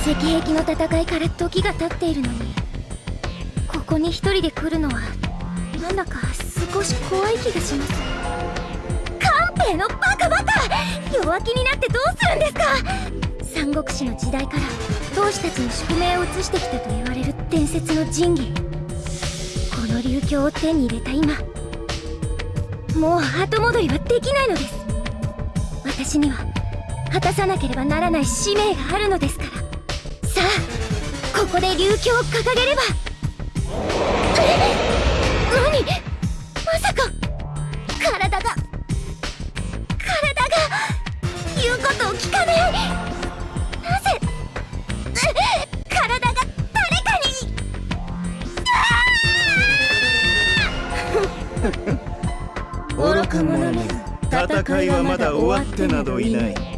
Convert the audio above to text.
石壁の戦いから時が経っているのにここに一人で来るのはなんだか少し怖い気がします。官兵のバカバカ！弱気になってどうするんですか？三国志の時代から同志たちの宿命を移してきたと言われる伝説の神器この流鏡を手に入れた今もう後戻りはできないのです。私には果たさなければならない使命があるのですから。さあここで流鏡を掲げれば。え何？まさか。体が。体が。言うことを聞かない。なぜ？体が誰かに。愚か者め戦いはまだ終わってなどいない